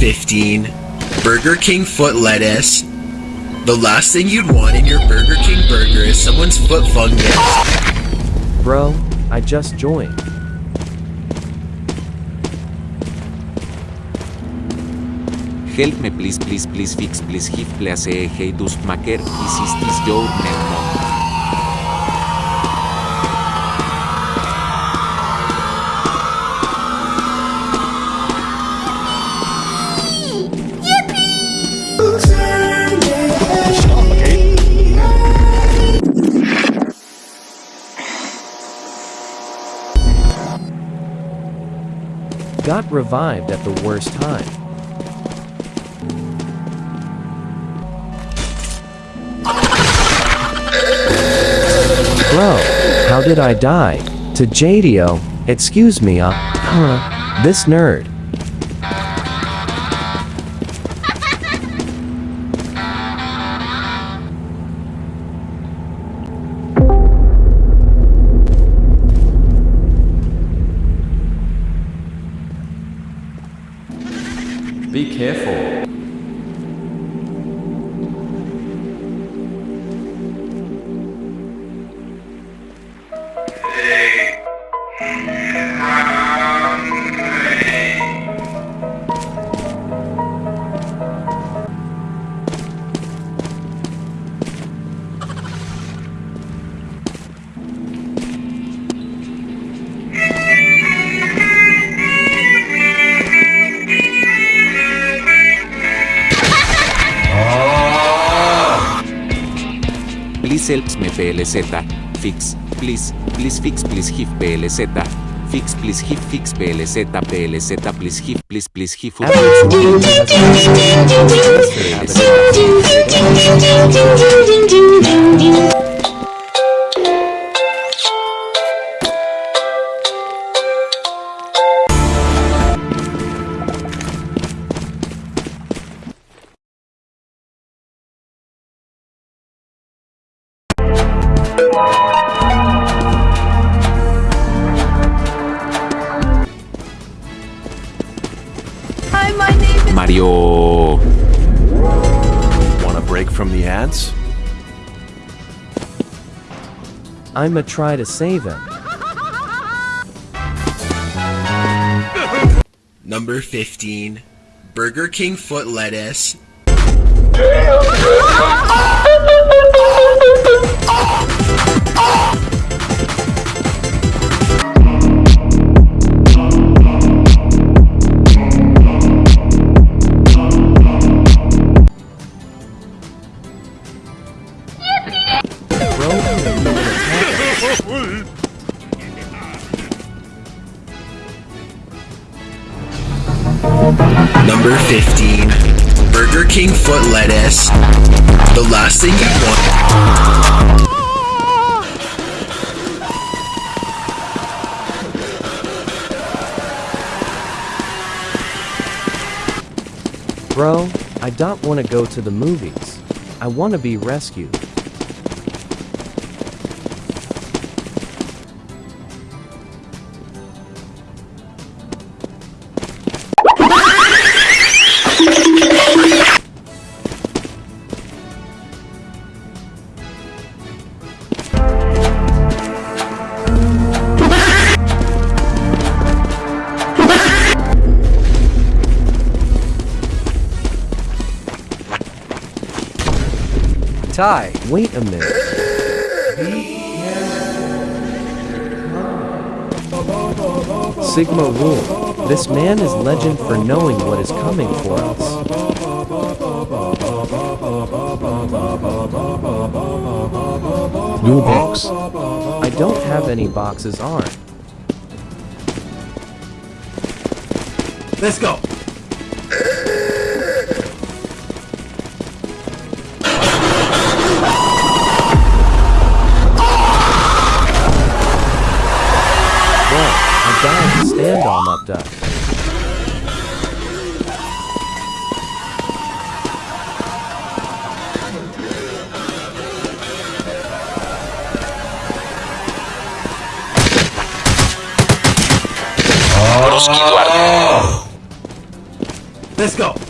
15. Burger King foot lettuce. The last thing you'd want in your Burger King burger is someone's foot fungus. Bro, I just joined. Help me please please please fix please give please a hey dust maker is is this your name Got revived at the worst time. Bro, how did I die? To JDO, excuse me uh, huh, this nerd. Careful. Helps me PLZ. Fix. Please. Please fix please give PLZ. Fix please give fix PLZ PLZ please give please please give Hi, Mario. Want a break from the ads? I'ma try to save him. Number 15. Burger King foot lettuce. Number 15. Burger King foot lettuce. The last thing you want. Bro, I don't wanna go to the movies. I wanna be rescued. Wait a minute. Sigma Rule. This man is legend for knowing what is coming for us. New box. I don't have any boxes on. Let's go. Stand on up oh. duck. Let's go.